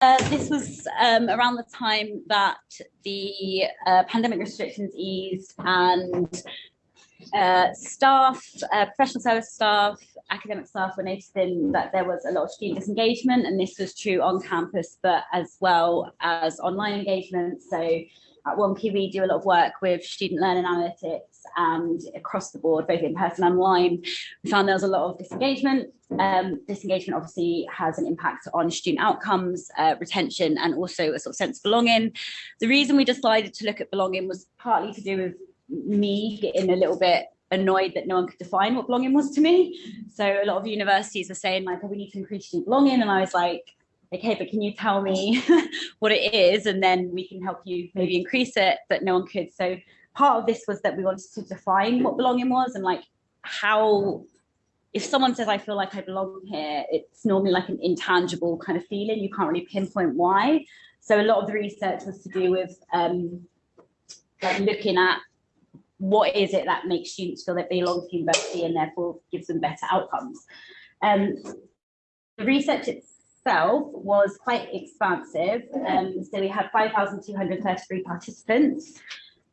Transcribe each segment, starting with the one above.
Uh, this was um, around the time that the uh, pandemic restrictions eased and uh, staff, uh, professional service staff, academic staff were noticing that there was a lot of student disengagement and this was true on campus but as well as online engagement. So at 1P we do a lot of work with student learning analytics and across the board, both in person and online. We found there was a lot of disengagement. Um, disengagement obviously has an impact on student outcomes, uh, retention, and also a sort of sense of belonging. The reason we decided to look at belonging was partly to do with me getting a little bit annoyed that no one could define what belonging was to me. So a lot of universities were saying like, oh, we need to increase student belonging. And I was like, okay, but can you tell me what it is? And then we can help you maybe increase it, but no one could. So part of this was that we wanted to define what belonging was and like how if someone says I feel like I belong here, it's normally like an intangible kind of feeling. You can't really pinpoint why. So a lot of the research was to do with um, like looking at what is it that makes students feel that they belong to university and therefore gives them better outcomes. Um, the research itself was quite expansive. Um, so we had 5,233 participants.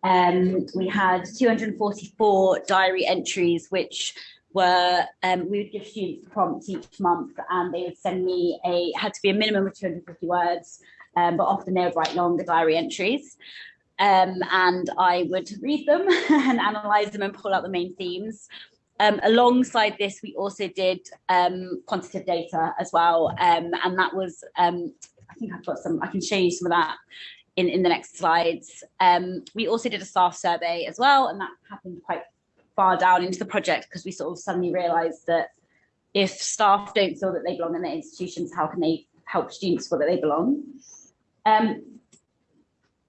Um, we had 244 diary entries, which were, um, we would give students prompts each month and they would send me a, had to be a minimum of 250 words, um, but often they would write longer diary entries. Um, and I would read them and analyze them and pull out the main themes. Um, alongside this, we also did um, quantitative data as well. Um, and that was, um, I think I've got some, I can show you some of that in, in the next slides. Um, we also did a staff survey as well, and that happened quite far down into the project because we sort of suddenly realized that if staff don't feel that they belong in their institutions, how can they help students feel that they belong? Um,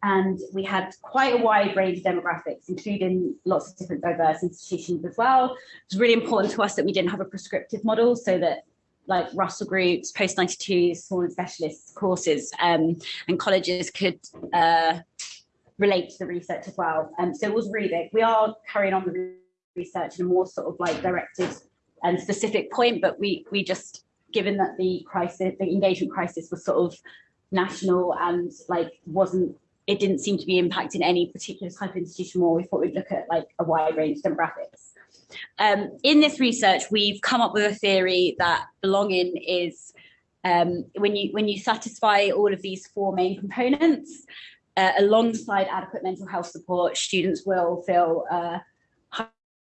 and we had quite a wide range of demographics, including lots of different diverse institutions as well. It was really important to us that we didn't have a prescriptive model so that like Russell groups, post 92s, small and specialist courses, um, and colleges could uh, relate to the research as well. Um, so it was really big. We are carrying on the research in a more sort of like directed and specific point, but we we just given that the crisis, the engagement crisis was sort of national and like wasn't it didn't seem to be impacting any particular type of institution more. We thought we'd look at like a wide range of demographics. Um, in this research, we've come up with a theory that belonging is um, when you when you satisfy all of these four main components, uh, alongside adequate mental health support, students will feel uh,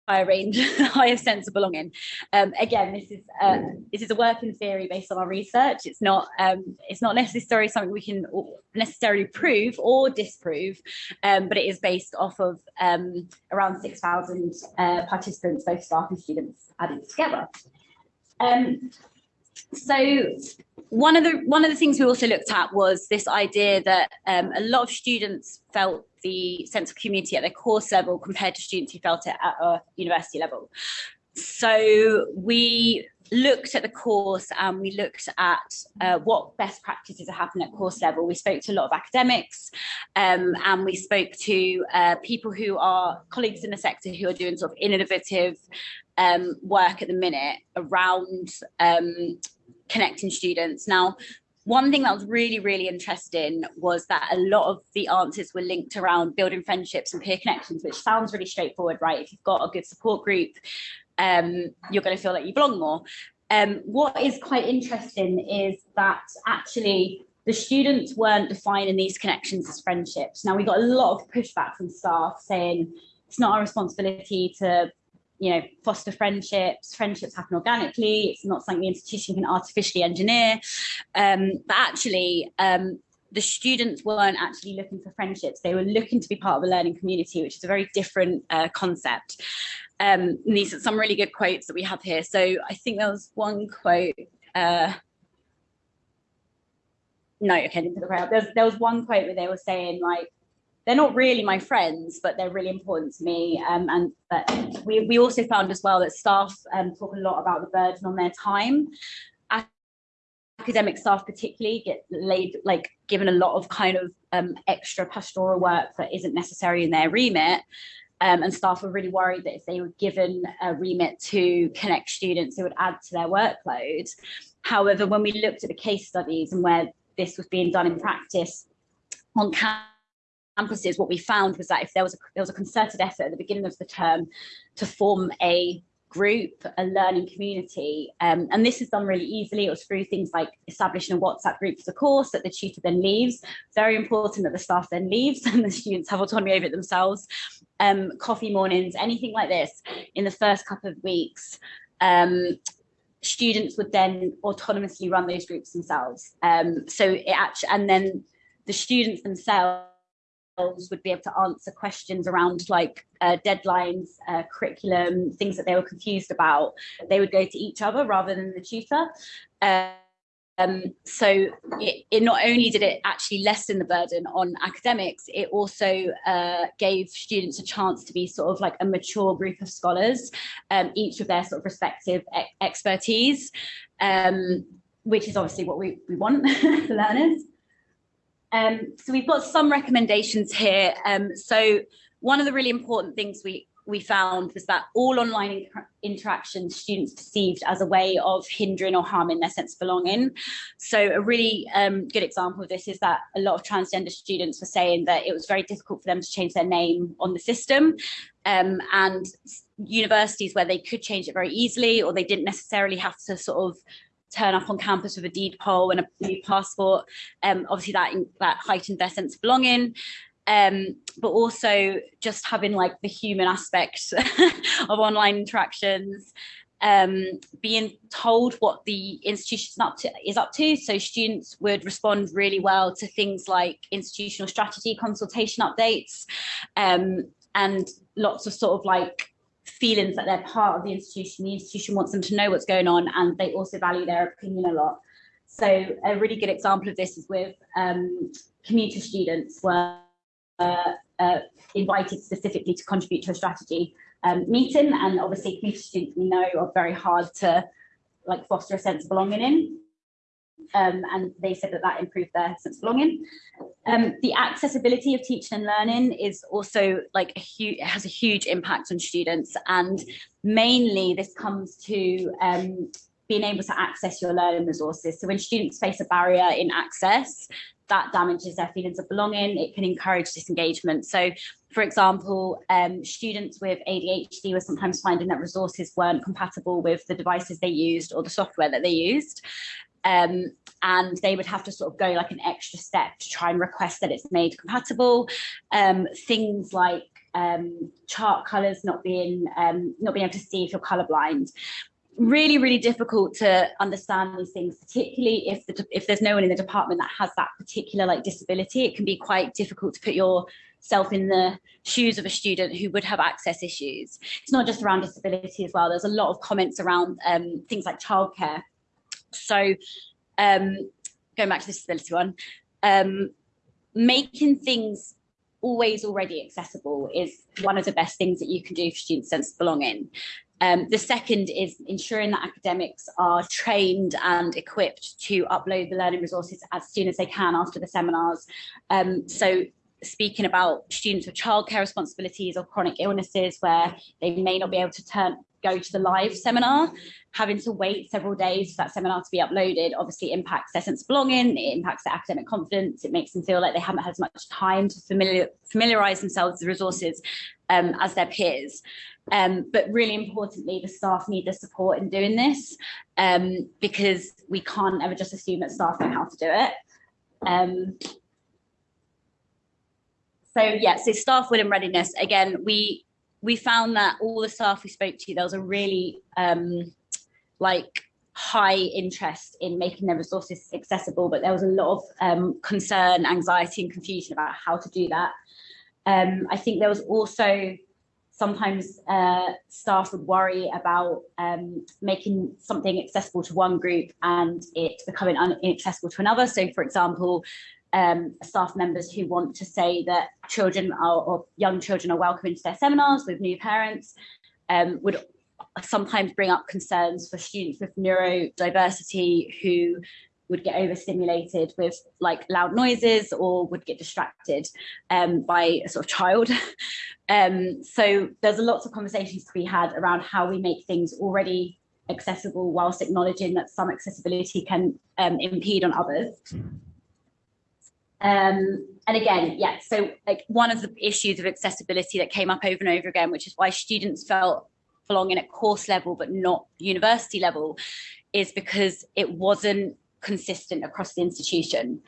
higher range, higher sense of belonging. Um, again, this is uh, this is a working theory based on our research. It's not um, it's not necessarily something we can necessarily prove or disprove, um, but it is based off of um, around six thousand uh, participants, both staff and students, added together. Um, so one of the one of the things we also looked at was this idea that um, a lot of students felt the sense of community at the course level compared to students who felt it at a university level. So we looked at the course and we looked at uh, what best practices are happening at course level. We spoke to a lot of academics um, and we spoke to uh, people who are colleagues in the sector who are doing sort of innovative um, work at the minute around um, connecting students. Now, one thing that was really, really interesting was that a lot of the answers were linked around building friendships and peer connections, which sounds really straightforward, right? If you've got a good support group, um, you're going to feel like you belong more. Um, what is quite interesting is that actually the students weren't defining these connections as friendships. Now we got a lot of pushback from staff saying it's not our responsibility to you know, foster friendships, friendships happen organically, it's not something the institution can artificially engineer. Um, but actually, um, the students weren't actually looking for friendships, they were looking to be part of a learning community, which is a very different uh, concept. Um, these are some really good quotes that we have here. So I think there was one quote, uh, no, okay, didn't put the There there was one quote where they were saying like, they're not really my friends, but they're really important to me. Um, and but we, we also found as well that staff um, talk a lot about the burden on their time. Academic staff particularly get laid, like given a lot of kind of um, extra pastoral work that isn't necessary in their remit. Um, and staff were really worried that if they were given a remit to connect students, it would add to their workload. However, when we looked at the case studies and where this was being done in practice on campuses, what we found was that if there was a, there was a concerted effort at the beginning of the term to form a group, a learning community. Um, and this is done really easily. It was through things like establishing a WhatsApp group for the course that the tutor then leaves. Very important that the staff then leaves and the students have autonomy over it themselves. Um, coffee mornings, anything like this in the first couple of weeks. Um, students would then autonomously run those groups themselves. Um, so it actually, and then the students themselves would be able to answer questions around like uh, deadlines, uh, curriculum, things that they were confused about. They would go to each other rather than the tutor. Um, so it, it, not only did it actually lessen the burden on academics, it also uh, gave students a chance to be sort of like a mature group of scholars, um, each with their sort of respective e expertise, um, which is obviously what we, we want for learners. Um, so we've got some recommendations here. Um, so one of the really important things we we found was that all online inter interactions students perceived as a way of hindering or harming their sense of belonging. So a really um, good example of this is that a lot of transgender students were saying that it was very difficult for them to change their name on the system. Um, and universities where they could change it very easily or they didn't necessarily have to sort of turn up on campus with a deed poll and a new passport. Um, obviously that, that heightened their sense of belonging. Um, but also just having like the human aspect of online interactions, um, being told what the institution is up to. So students would respond really well to things like institutional strategy consultation updates um, and lots of sort of like feelings that they're part of the institution. The institution wants them to know what's going on and they also value their opinion a lot. So a really good example of this is with um, commuter students were uh, uh, invited specifically to contribute to a strategy um, meeting and obviously commuter students we know are very hard to like foster a sense of belonging in um, and they said that that improved their sense of belonging. Um, the accessibility of teaching and learning is also like a huge, has a huge impact on students and mainly this comes to um, being able to access your learning resources. So when students face a barrier in access, that damages their feelings of belonging, it can encourage disengagement. So for example, um, students with ADHD were sometimes finding that resources weren't compatible with the devices they used or the software that they used. Um, and they would have to sort of go like an extra step to try and request that it's made compatible. Um, things like um, chart colors not being um, not being able to see if you're colorblind. Really, really difficult to understand these things, particularly if the, if there's no one in the department that has that particular like disability. It can be quite difficult to put yourself in the shoes of a student who would have access issues. It's not just around disability as well. There's a lot of comments around um, things like childcare so um, going back to the disability one, um, making things always already accessible is one of the best things that you can do for students' sense of belonging. Um, the second is ensuring that academics are trained and equipped to upload the learning resources as soon as they can after the seminars. Um, so speaking about students with childcare responsibilities or chronic illnesses where they may not be able to turn go to the live seminar, having to wait several days for that seminar to be uploaded obviously impacts their sense of belonging, it impacts their academic confidence, it makes them feel like they haven't had as much time to familiar, familiarize themselves with the resources um, as their peers. Um, but really importantly, the staff need the support in doing this um, because we can't ever just assume that staff know how to do it. Um, so yeah, so staff will readiness, again, we we found that all the staff we spoke to, there was a really um, like high interest in making their resources accessible, but there was a lot of um, concern, anxiety and confusion about how to do that. Um, I think there was also sometimes uh, staff would worry about um, making something accessible to one group and it becoming inaccessible to another. So for example, um, staff members who want to say that children are, or young children are welcome into their seminars with new parents um, would sometimes bring up concerns for students with neurodiversity who would get overstimulated with like loud noises or would get distracted um, by a sort of child. um, so there's a lots of conversations to be had around how we make things already accessible whilst acknowledging that some accessibility can um, impede on others. Um, and again, yeah, so like one of the issues of accessibility that came up over and over again, which is why students felt belonging at course level but not university level, is because it wasn't consistent across the institution.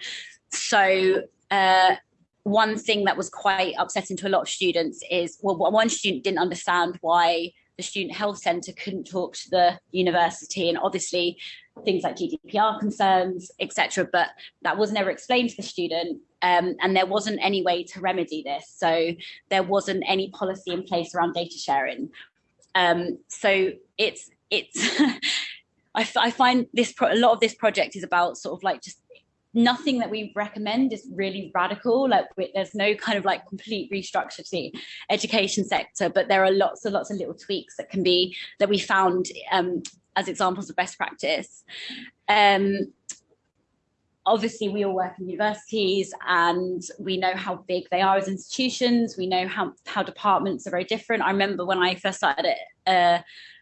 So uh, one thing that was quite upsetting to a lot of students is, well, one student didn't understand why the student health centre couldn't talk to the university and obviously things like GDPR concerns, etc. But that was never explained to the student um, and there wasn't any way to remedy this. So there wasn't any policy in place around data sharing. Um, so it's, it's I, I find this, a lot of this project is about sort of like just nothing that we recommend is really radical like there's no kind of like complete restructure to the education sector but there are lots and lots of little tweaks that can be that we found um, as examples of best practice. Um, obviously we all work in universities and we know how big they are as institutions. We know how how departments are very different. I remember when i first started it uh,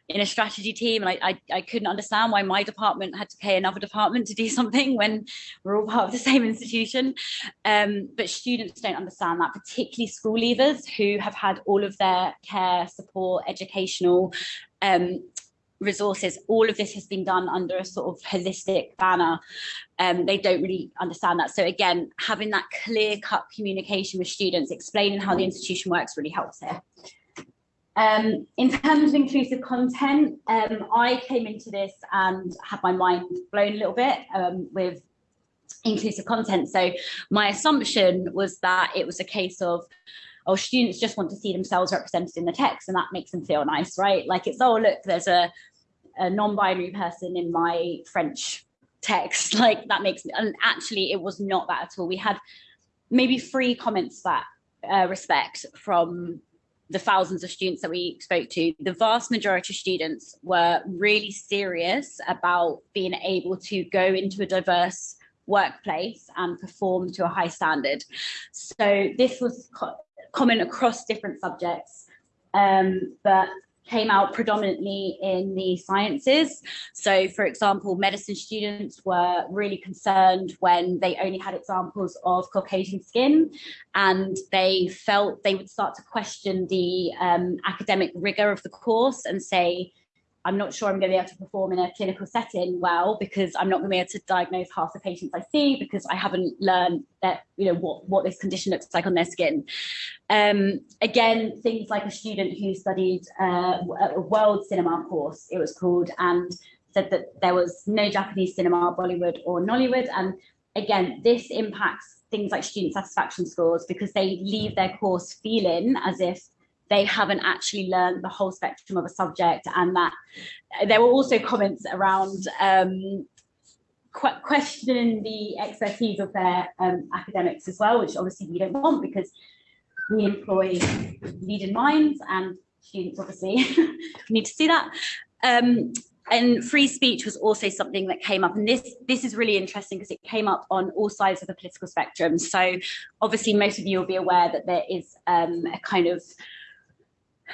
in a strategy team and I, I, I couldn't understand why my department had to pay another department to do something when we're all part of the same institution. Um, but students don't understand that particularly school leavers who have had all of their care support educational um, resources. All of this has been done under a sort of holistic banner. Um, they don't really understand that. So again having that clear cut communication with students explaining how the institution works really helps here. Um, in terms of inclusive content, um, I came into this and had my mind blown a little bit um, with inclusive content. So my assumption was that it was a case of, oh, students just want to see themselves represented in the text and that makes them feel nice, right? Like it's, oh, look, there's a, a non-binary person in my French text, like that makes, me. and actually it was not that at all. We had maybe three comments that uh, respect from the thousands of students that we spoke to, the vast majority of students were really serious about being able to go into a diverse workplace and perform to a high standard. So this was common across different subjects, um, but came out predominantly in the sciences. So for example, medicine students were really concerned when they only had examples of Caucasian skin and they felt they would start to question the um, academic rigor of the course and say, I'm not sure I'm going to be able to perform in a clinical setting well because I'm not going to be able to diagnose half the patients I see because I haven't learned that you know what what this condition looks like on their skin. Um, again, things like a student who studied uh, a world cinema course, it was called, and said that there was no Japanese cinema, Bollywood or Nollywood, and again, this impacts things like student satisfaction scores because they leave their course feeling as if they haven't actually learned the whole spectrum of a subject and that there were also comments around um, qu questioning the expertise of their um, academics as well, which obviously we don't want because we employ leading minds and students obviously need to see that. Um, and free speech was also something that came up and this this is really interesting because it came up on all sides of the political spectrum so obviously most of you will be aware that there is um, a kind of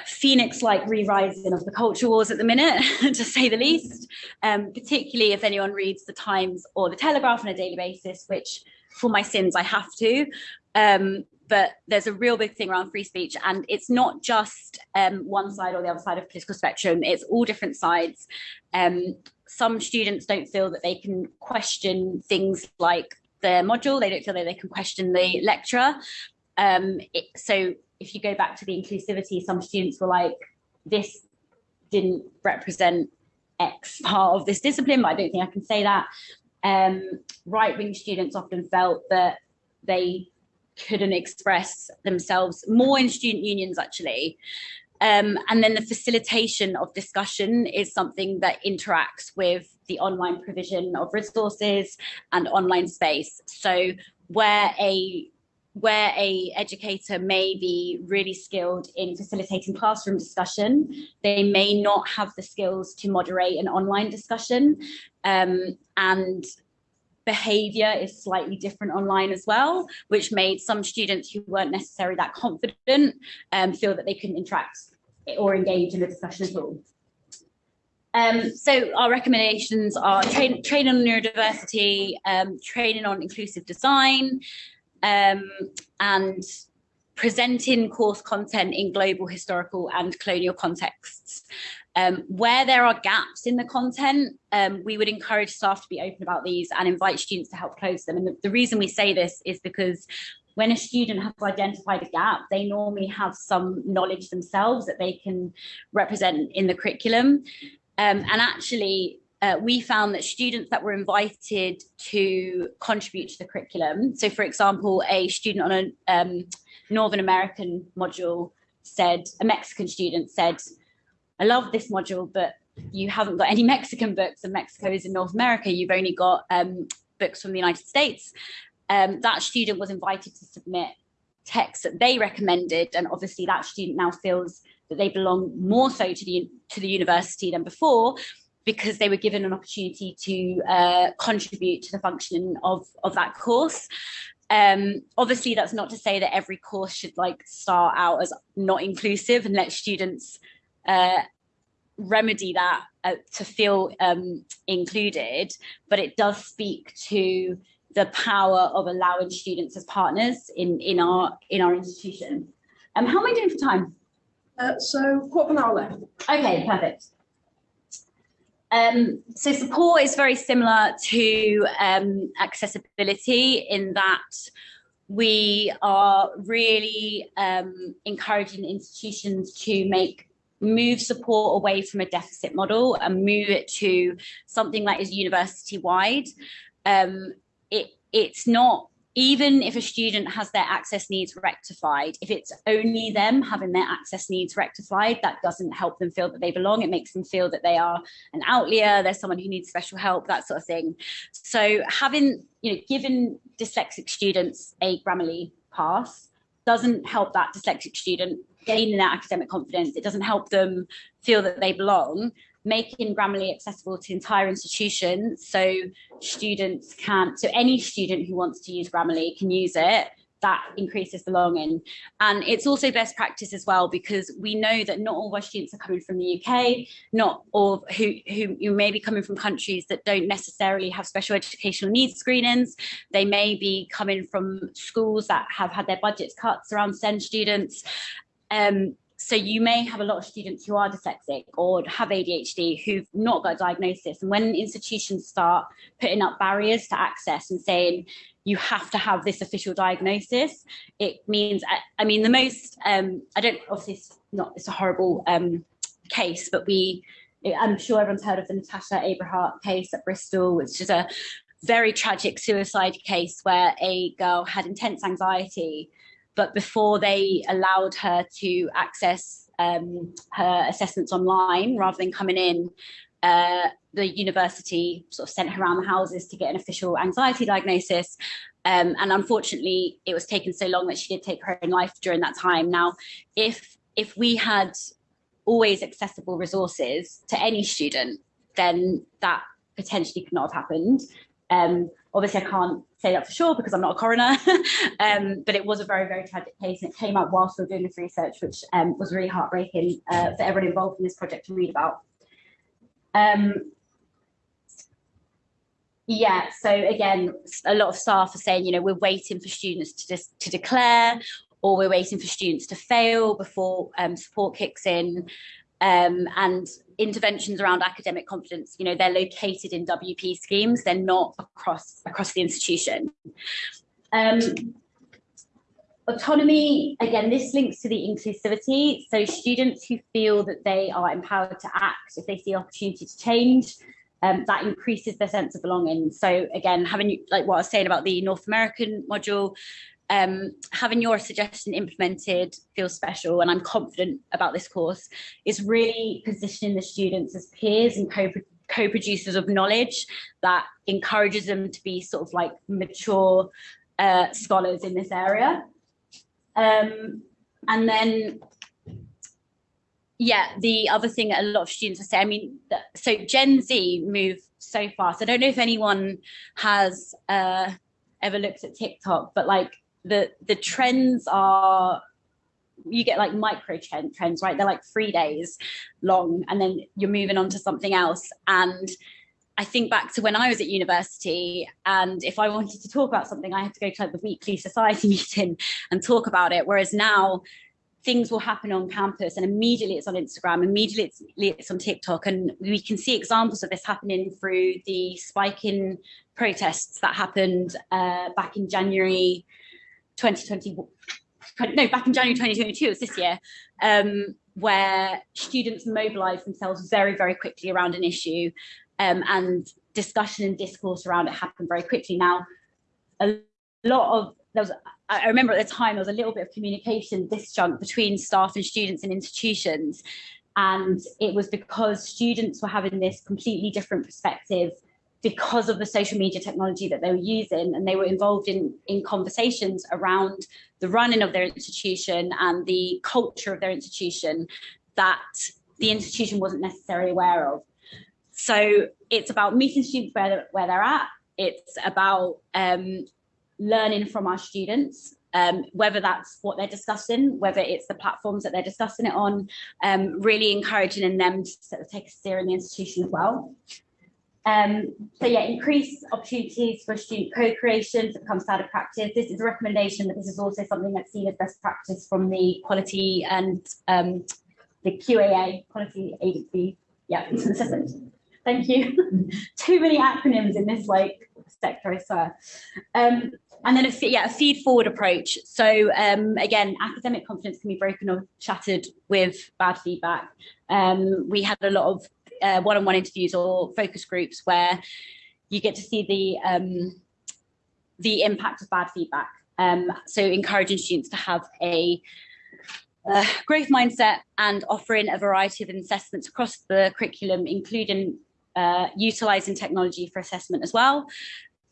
phoenix-like re-rising of the culture wars at the minute, to say the least, um, particularly if anyone reads the Times or the Telegraph on a daily basis, which for my sins I have to. Um, but there's a real big thing around free speech and it's not just um, one side or the other side of political spectrum, it's all different sides. Um, some students don't feel that they can question things like their module, they don't feel that they can question the lecturer. Um, it, so if you go back to the inclusivity, some students were like, this didn't represent X part of this discipline, but I don't think I can say that. Um, right-wing students often felt that they couldn't express themselves more in student unions actually. Um, and then the facilitation of discussion is something that interacts with the online provision of resources and online space. So where a where a educator may be really skilled in facilitating classroom discussion, they may not have the skills to moderate an online discussion. Um, and behavior is slightly different online as well, which made some students who weren't necessarily that confident um, feel that they couldn't interact or engage in the discussion at all. Um, so our recommendations are train, training on neurodiversity, um, training on inclusive design, um, and presenting course content in global historical and colonial contexts. Um, where there are gaps in the content, um, we would encourage staff to be open about these and invite students to help close them. And the, the reason we say this is because when a student has identified a gap, they normally have some knowledge themselves that they can represent in the curriculum. Um, and actually, uh, we found that students that were invited to contribute to the curriculum, so for example, a student on a um, Northern American module said, a Mexican student said, I love this module, but you haven't got any Mexican books and Mexico is in North America. You've only got um, books from the United States. Um, that student was invited to submit texts that they recommended. And obviously that student now feels that they belong more so to the, to the university than before because they were given an opportunity to uh, contribute to the functioning of, of that course. Um, obviously, that's not to say that every course should like start out as not inclusive and let students uh, remedy that uh, to feel um, included, but it does speak to the power of allowing students as partners in, in our in our institution. Um, how am I doing for time? Uh, so quarter of an hour left. Okay, perfect. Um, so support is very similar to um, accessibility in that we are really um, encouraging institutions to make move support away from a deficit model and move it to something that is university wide. Um, it, it's not even if a student has their access needs rectified, if it's only them having their access needs rectified, that doesn't help them feel that they belong. It makes them feel that they are an outlier, there's someone who needs special help, that sort of thing. So having, you know, giving dyslexic students a Grammarly pass doesn't help that dyslexic student gain their academic confidence. It doesn't help them feel that they belong making Grammarly accessible to entire institutions so students can, so any student who wants to use Grammarly can use it that increases belonging. And it's also best practice as well, because we know that not all of our students are coming from the UK, not all who, who you may be coming from countries that don't necessarily have special educational needs screenings. They may be coming from schools that have had their budgets cut around SEND students. Um, so you may have a lot of students who are dyslexic or have ADHD who've not got a diagnosis. And when institutions start putting up barriers to access and saying, you have to have this official diagnosis, it means, I, mean, the most, um, I don't, obviously it's not, it's a horrible um, case, but we, I'm sure everyone's heard of the Natasha Abrahart case at Bristol, which is a very tragic suicide case where a girl had intense anxiety but before they allowed her to access um, her assessments online rather than coming in, uh, the university sort of sent her around the houses to get an official anxiety diagnosis. Um, and unfortunately, it was taken so long that she did take her own life during that time. Now, if if we had always accessible resources to any student, then that potentially could not have happened. Um, obviously, I can't say that for sure because I'm not a coroner, um, but it was a very, very tragic case and it came out whilst we were doing this research, which um, was really heartbreaking uh, for everyone involved in this project to read about. Um, yeah, so again, a lot of staff are saying, you know, we're waiting for students to just to declare or we're waiting for students to fail before um, support kicks in. Um, and interventions around academic confidence, you know, they're located in WP schemes, they're not across across the institution. Um, autonomy, again, this links to the inclusivity. So students who feel that they are empowered to act, if they see opportunity to change, um, that increases their sense of belonging. So again, having like what I was saying about the North American module, um, having your suggestion implemented feels special and I'm confident about this course is really positioning the students as peers and co-producers of knowledge that encourages them to be sort of like mature uh, scholars in this area. Um, and then, yeah, the other thing a lot of students are saying, I mean, so Gen Z move so fast. I don't know if anyone has uh, ever looked at TikTok, but like the the trends are you get like micro trends, right? They're like three days long and then you're moving on to something else. And I think back to when I was at university, and if I wanted to talk about something, I had to go to like, the weekly society meeting and talk about it. Whereas now, things will happen on campus, and immediately it's on Instagram, immediately it's, it's on TikTok, and we can see examples of this happening through the spike in protests that happened uh, back in January 2020. No, back in January 2022, it was this year, um, where students mobilized themselves very, very quickly around an issue um, and discussion and discourse around it happened very quickly. Now, a lot of there was, I remember at the time there was a little bit of communication disjunct between staff and students and institutions, and it was because students were having this completely different perspective because of the social media technology that they were using and they were involved in in conversations around the running of their institution and the culture of their institution that the institution wasn't necessarily aware of so it's about meeting students where they're, where they're at. It's about um, learning from our students, um, whether that's what they're discussing, whether it's the platforms that they're discussing it on, um, really encouraging them to sort of take a steer in the institution as well. Um, so yeah, increase opportunities for student co-creation to become standard practice. This is a recommendation, but this is also something that's seen as best practice from the quality and um, the QAA, quality agency, yeah, it's assessment. Thank you. Too many acronyms in this like sector, I swear. Um, and then a yeah a feed forward approach. So um, again, academic confidence can be broken or shattered with bad feedback. Um, we had a lot of uh, one-on-one interviews or focus groups where you get to see the um, the impact of bad feedback. Um, so encouraging students to have a uh, growth mindset and offering a variety of assessments across the curriculum, including uh, utilizing technology for assessment as well.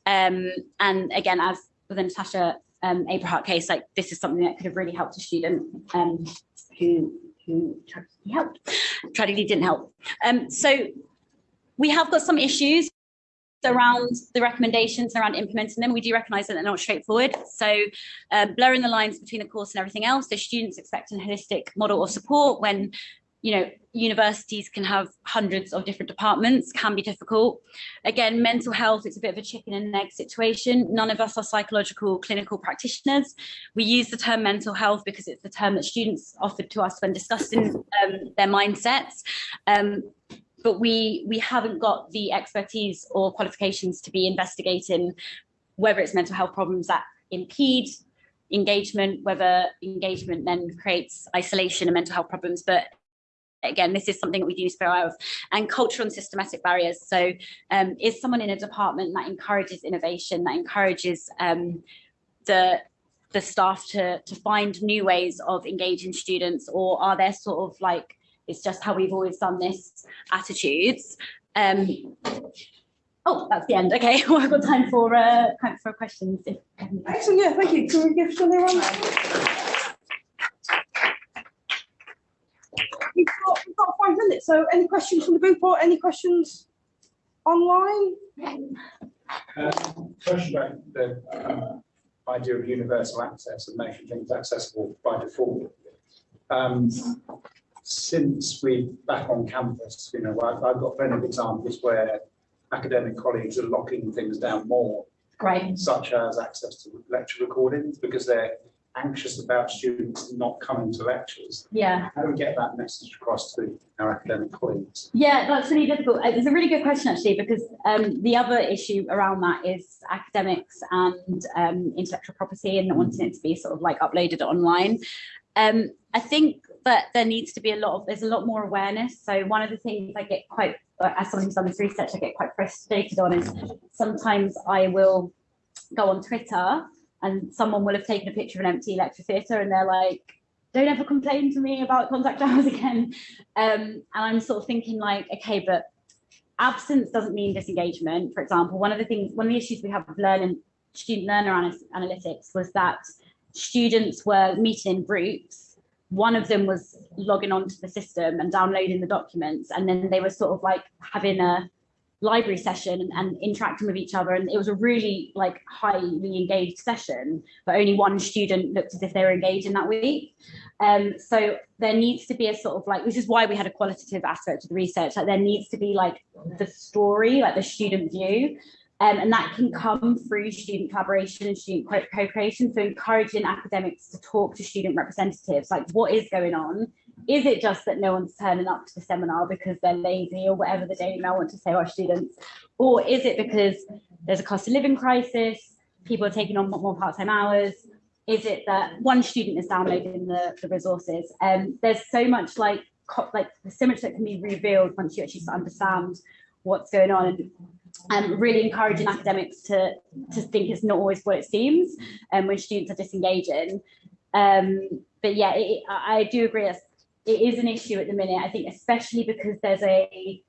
Um, and again, as with the Natasha um, Abrahart case, like this is something that could have really helped a student um, who who tragically helped, tragically didn't help. Um, so we have got some issues around the recommendations around implementing them. We do recognise that they're not straightforward. So uh, blurring the lines between the course and everything else. the students expect a holistic model of support when you know, universities can have hundreds of different departments, can be difficult. Again, mental health, it's a bit of a chicken and egg situation. None of us are psychological clinical practitioners. We use the term mental health because it's the term that students offered to us when discussing um, their mindsets. Um, but we, we haven't got the expertise or qualifications to be investigating whether it's mental health problems that impede engagement, whether engagement then creates isolation and mental health problems, but again, this is something that we do need to be aware of, and cultural and systematic barriers. So um, is someone in a department that encourages innovation, that encourages um, the the staff to to find new ways of engaging students, or are there sort of like it's just how we've always done this attitudes? Um, oh, that's the end. Okay, well, I've got time for uh, time for questions. If, Excellent, yeah, thank you. Can we give Shelley one? We've got, we've got five minutes, so any questions from the group or any questions online? Um, Question about the uh, idea of universal access and making things accessible by default. Um, Since we're back on campus, you know, I've, I've got plenty of examples where academic colleagues are locking things down more, great. such as access to lecture recordings, because they're anxious about students not coming to lectures. Yeah. How do we get that message across to our academic colleagues? Yeah, that's really difficult. Uh, It's a really good question actually, because um, the other issue around that is academics and um, intellectual property and not wanting it to be sort of like uploaded online. Um, I think that there needs to be a lot of, there's a lot more awareness. So one of the things I get quite, uh, as someone who's done this research, I get quite frustrated on is sometimes I will go on Twitter and someone will have taken a picture of an empty lecture theatre and they're like, don't ever complain to me about contact hours again. Um, and I'm sort of thinking like, okay, but absence doesn't mean disengagement. For example, one of the things, one of the issues we have with learning, student learner ana- analytics was that students were meeting in groups. One of them was logging onto the system and downloading the documents, and then they were sort of like having a library session and, and interacting with each other. And it was a really like highly engaged session but only one student looked as if they were engaged in that week. Um so there needs to be a sort of like which is why we had a qualitative aspect of the research. Like there needs to be like the story like the student view. Um, and that can come through student collaboration and student co-creation. So encouraging academics to talk to student representatives like what is going on is it just that no one's turning up to the seminar because they're lazy or whatever the Daily Mail want to say our students? Or is it because there's a cost of living crisis, people are taking on more part-time hours? Is it that one student is downloading the, the resources? Um, there's so much like, like so much that can be revealed once you actually understand what's going on and um, really encouraging academics to, to think it's not always what it seems and um, when students are disengaging. Um, but yeah, it, I do agree it is an issue at the minute. I think especially because there's a,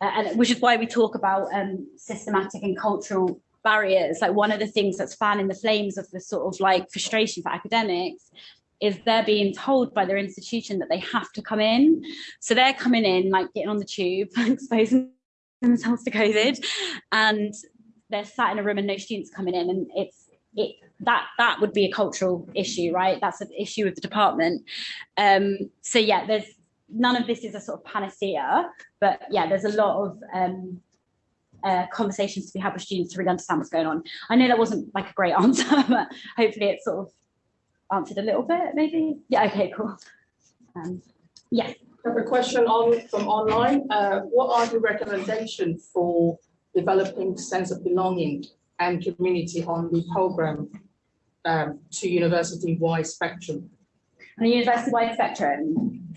uh, and which is why we talk about um, systematic and cultural barriers. Like one of the things that's fanning the flames of the sort of like frustration for academics is they're being told by their institution that they have to come in. So they're coming in, like getting on the tube, exposing themselves to COVID, and they're sat in a room and no students coming in, and it's it that that would be a cultural issue, right? That's an issue with the department. Um, so yeah, there's none of this is a sort of panacea, but yeah, there's a lot of um, uh, conversations to be had with students to really understand what's going on. I know that wasn't like a great answer, but hopefully it sort of answered a little bit, maybe. Yeah, okay, cool. Um, yes. I have a question on from online. Uh, what are the recommendations for developing sense of belonging and community on the program um, to university-wide spectrum? On a university-wide spectrum.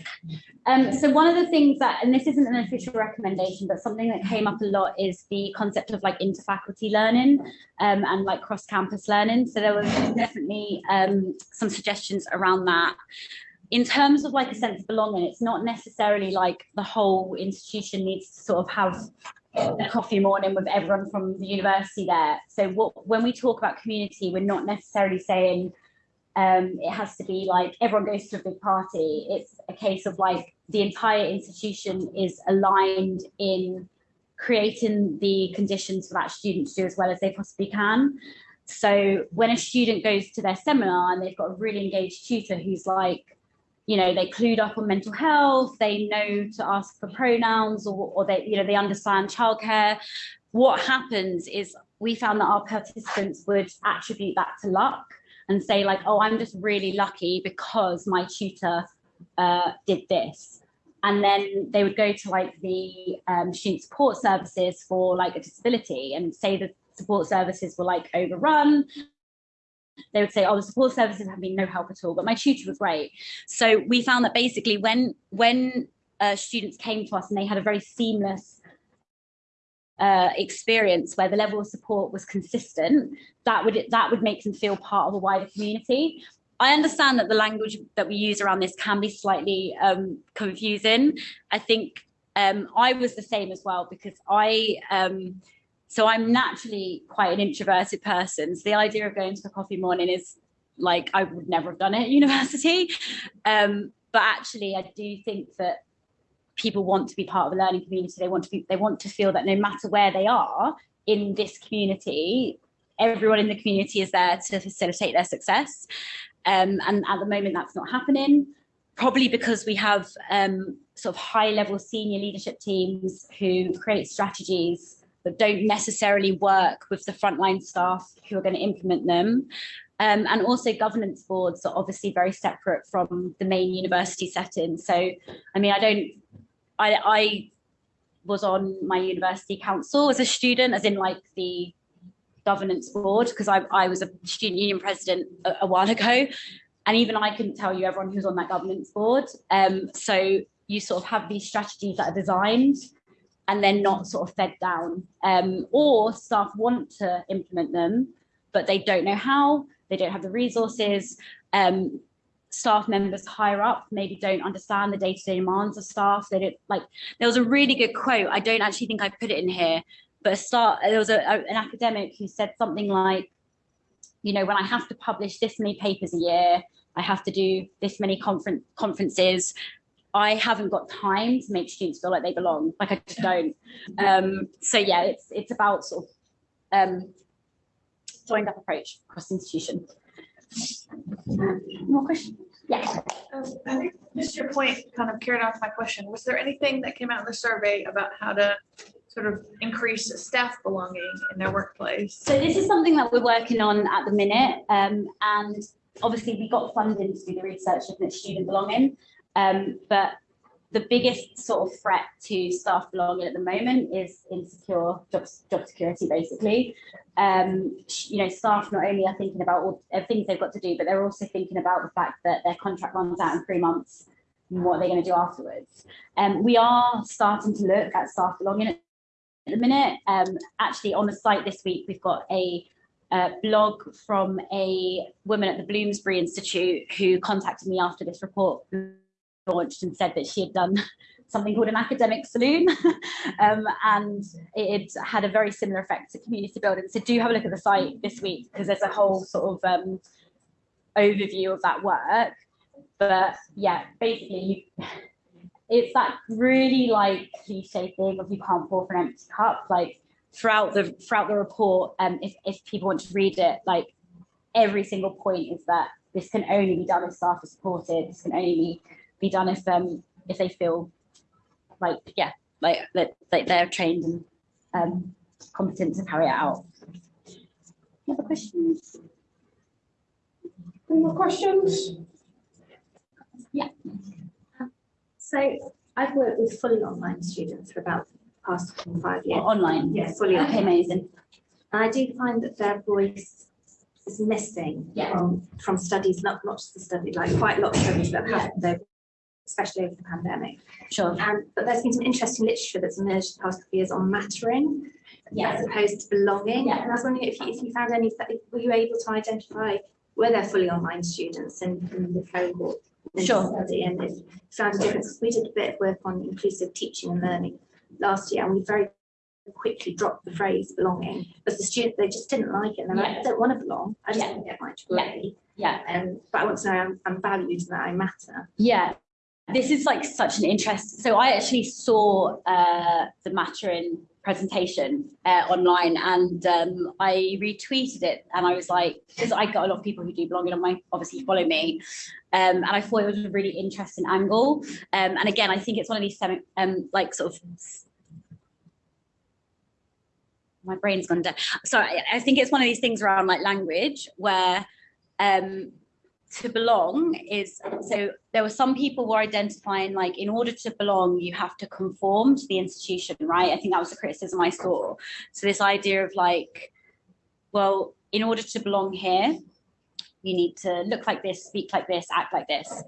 Um, so one of the things that, and this isn't an official recommendation, but something that came up a lot is the concept of like interfaculty learning um, and like cross-campus learning. So there was definitely um, some suggestions around that. In terms of like a sense of belonging, it's not necessarily like the whole institution needs to sort of have coffee morning with everyone from the university there. So what when we talk about community, we're not necessarily saying um, it has to be like everyone goes to a big party. It's a case of like the entire institution is aligned in creating the conditions for that student to do as well as they possibly can. So when a student goes to their seminar and they've got a really engaged tutor who's like, you know, they clued up on mental health, they know to ask for pronouns or, or they, you know, they understand childcare. What happens is we found that our participants would attribute that to luck and say like, oh, I'm just really lucky because my tutor uh, did this. And then they would go to like the um, student support services for like a disability and say the support services were like overrun they would say, oh, the support services have been no help at all, but my tutor was great. So we found that basically when, when uh, students came to us and they had a very seamless uh, experience where the level of support was consistent, that would that would make them feel part of a wider community. I understand that the language that we use around this can be slightly um, confusing. I think um, I was the same as well because I um, so I'm naturally quite an introverted person. So the idea of going to a coffee morning is like I would never have done it at university. Um, but actually, I do think that people want to be part of a learning community. They want to be, they want to feel that no matter where they are in this community, everyone in the community is there to facilitate their success. Um, and at the moment, that's not happening. Probably because we have um, sort of high level senior leadership teams who create strategies but don't necessarily work with the frontline staff who are going to implement them. Um, and also governance boards are obviously very separate from the main university setting. So, I mean, I don't, I, I was on my university council as a student, as in like the governance board, because I, I was a student union president a, a, while ago. And even I couldn't tell you everyone who's on that governance board. Um, so you sort of have these strategies that are designed and they're not sort of fed down. Um, or staff want to implement them, but they don't know how, they don't have the resources. Um, staff members higher up maybe don't understand the day-to-day -day demands of staff. They don't like, there was a really good quote. I don't actually think I put it in here, but a start, there was a, a, an academic who said something like, you know, when I have to publish this many papers a year, I have to do this many conference conferences, I haven't got time to make students feel like they belong. Like I just don't. Um, so yeah, it's it's about sort of um, joined up approach across the institution. More questions? Yeah. Um, I think just your point kind of carried off my question. Was there anything that came out in the survey about how to sort of increase staff belonging in their workplace? So this is something that we're working on at the minute, um, and obviously we got funding to do the research looking at student belonging. Um, but the biggest sort of threat to staff belonging at the moment is insecure job, job security, basically. Um, you know, staff not only are thinking about all the things they've got to do, but they're also thinking about the fact that their contract runs out in three months. And what they're going to do afterwards? Um, we are starting to look at staff belonging at the minute. Um, actually, on the site this week, we've got a uh, blog from a woman at the Bloomsbury Institute who contacted me after this report launched and said that she had done something called an academic saloon um, and it had a very similar effect to community building. So do have a look at the site this week because there's a whole sort of um, overview of that work. But yeah, basically you, it's that really like cliche thing of you can't pour from an empty cup. Like throughout the throughout the report, um, if, if people want to read it, like every single point is that this can only be done if staff are supported. This can only be, be done if um if they feel like yeah like that like they're trained and um competent to carry it out. Any other questions? Any more questions? Yeah. So I've worked with fully online students for about the past five years. online? Yeah, fully Okay, online. amazing. And I do find that their voice is missing Yeah. from, from studies, not, not just the study, like quite a lot of studies that have happened, over- especially over the pandemic. Sure. Um, but there's been some interesting literature that's emerged the past couple of years on mattering Yeah. as opposed to belonging. Yeah. And I was wondering if you, if you found any, were you able to identify, were there fully online students in, in the cohort? in Sure. Study and if you found a difference, we did a bit of work on inclusive teaching and learning last year and we very quickly dropped the phrase belonging because the student, they just didn't like it and they're like, I don't want to belong, I just Yeah. want to get my Yeah. degree. Yeah. Um, but I want to know I'm, I'm valued and that I matter. Yeah, this is like such an interest. So I actually saw uh, the mattering presentation uh, online and um, I retweeted it and I was like, because I got a lot of people who do blogging on my, obviously follow me. Um, and I thought it was a really interesting angle. Um, and again, I think it's one of these um, like sort of my brain's gone dead. Sorry, I think it's one of these things around like language where um, to belong is so there were some people were identifying like in order to belong you have to conform to the institution right? I think that was the criticism i saw. So this idea of like well in order to belong here you need to look like this speak like this act like this.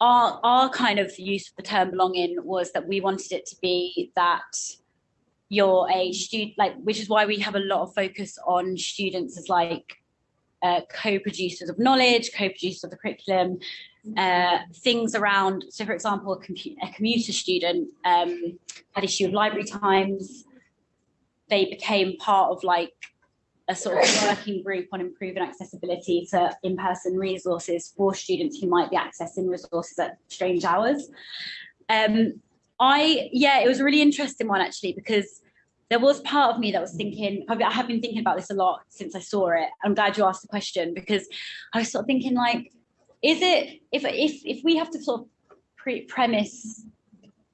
Our our kind of use of the term belonging was that we wanted it to be that you're a student like which is why we have a lot of focus on students as like uh, co-producers of knowledge, co-producers of the curriculum, uh, things around, so for example, a, a commuter student um, had issue of library times. They became part of like a sort of working group on improving accessibility to in-person resources for students who might be accessing resources at strange hours. Um, I, yeah, it was a really interesting one actually, because there was part of me that was thinking, I've- been thinking about this a lot since I saw it. I'm glad you asked the question because I was sort of thinking like, is it, if, if, if we have to sort of pre- premise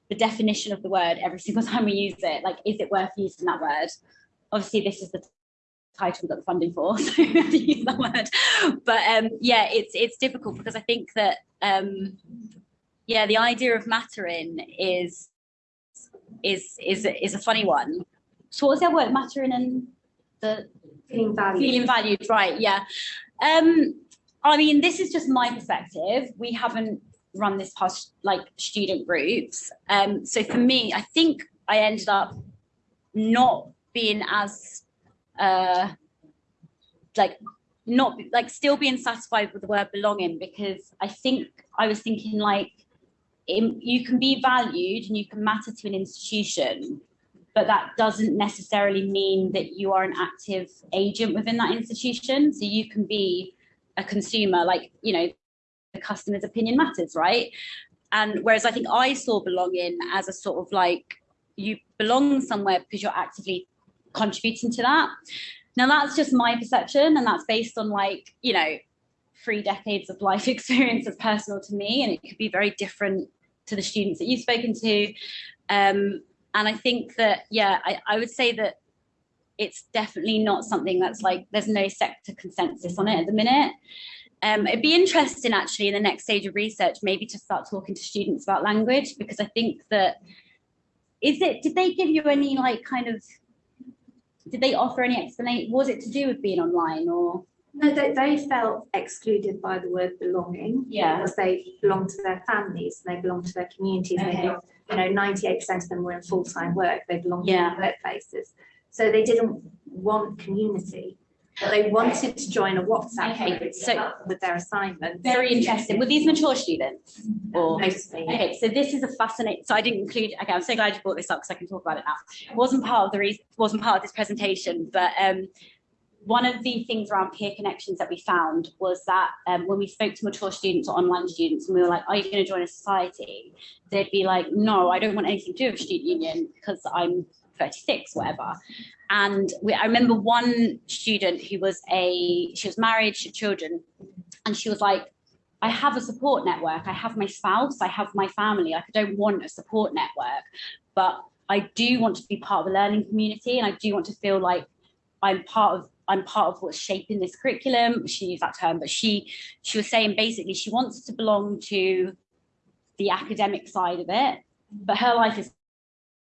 the definition of the word every single time we use it, like, is it worth using that word? Obviously, this is the title we got the funding for, so we have to use that word. But um, yeah, it's, it's difficult because I think that, um, yeah, the idea of mattering is, is, is, is a funny one so what was their word mattering and the Feeling valued. feeling valued right yeah. Um i mean this is just my perspective. We haven't run this past like student groups. Um so for me i think i ended up not being as uh like not like still being satisfied with the word belonging because i think i was thinking like you can be valued and you can matter to an institution but that doesn't necessarily mean that you are an active agent within that institution. So you can be a consumer, like, you know, the customer's opinion matters, right? And whereas I think I saw belonging as a sort of like you belong somewhere because you're actively contributing to that. Now that's just my perception, and that's based on like you know three decades of life experience that's personal to me, and it could be very different to the students that you've spoken to. Um, and I think that yeah, I, I would say that it's definitely not something that's like there's no sector consensus on it at the minute. Um, it'd be interesting actually in the next stage of research maybe to start talking to students about language because I think that is it did they give you any like kind of did they offer any explanation was it to do with being online or No, they, they felt excluded by the word belonging. Yeah. Because they belong to their families, and they belong to their communities, Okay. belong- you know, ninety-eight percent of them were in full-time work, they belong to Yeah. workplaces. So they didn't want community, but they wanted to join a WhatsApp Okay, group so- with their assignments. very interesting were these mature students or Mostly. Okay, so this is a fascinating, so I didn't include, okay, I'm so glad you brought this up because I can talk about it now. It wasn't part of the reason, wasn't part of this presentation, but um, one of the things around peer connections that we found was that um, when we spoke to mature students or online students and we were like, are you going to join a society? They'd be like, no, I don't want anything to do with student union because I'm 36, whatever. And we, I remember one student who was a, she was married, she had children, and she was like, I have a support network. I have my spouse, I have my family. Like, I don't want a support network, but I do want to be part of a learning community and I do want to feel like I'm part of I'm part of what's shaping this curriculum. She used that term, but she she was saying basically she wants to belong to the academic side of it, but her life is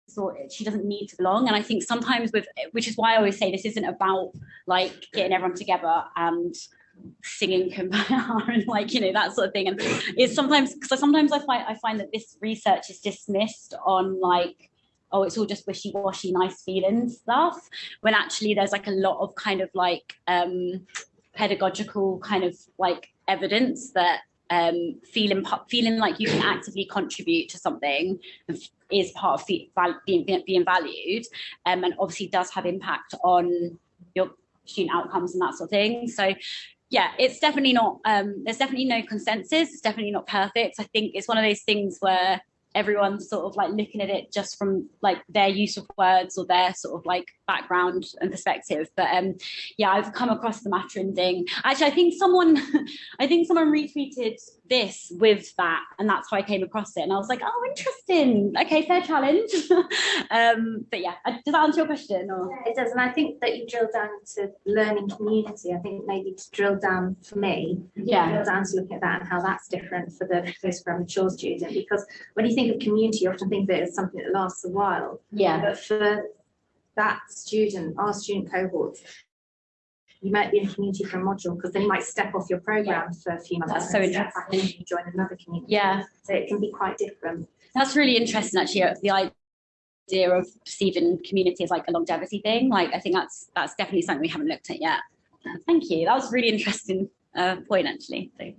sorted. She doesn't need to belong. And I think sometimes with which is why I always say this isn't about like getting everyone together and singing kumbaya and like you know that sort of thing and it's sometimes because sometimes i find i find that this research is dismissed on like oh it's all just wishy-washy nice feeling stuff when actually there's like a lot of kind of like um pedagogical kind of like evidence that um feeling feeling like you can actively contribute to something is part of being being valued um, and obviously does have impact on your student outcomes and that sort of thing so yeah, it's definitely not, um, there's definitely no consensus. It's definitely not perfect. I think it's one of those things where everyone's sort of like looking at it just from like their use of words or their sort of like background and perspective. But um, yeah, I've come across the mattering thing. Actually, I think someone, I think someone retweeted this with that, and that's how I came across it. And I was like, oh, interesting. Okay, fair challenge. um, but yeah, uh, does that answer your question? Or It does, and I think that you drill down to learning community, I think maybe to drill down for me, yeah, drill down to looking at that and how that's different for the postgrad mature student, because when you think of community, you often think that it's something that lasts a while. yeah, But for that student, our student cohort, you might be in community for a module, because then you might step off your program for a few months. That's so step and you join another community. yeah. So it can be quite different. That's really interesting, actually. uh, The idea of perceiving community as like a longevity thing. Like, I think that's that's definitely something we haven't looked at yet. Thank you. That was a really interesting uh, point, actually. So.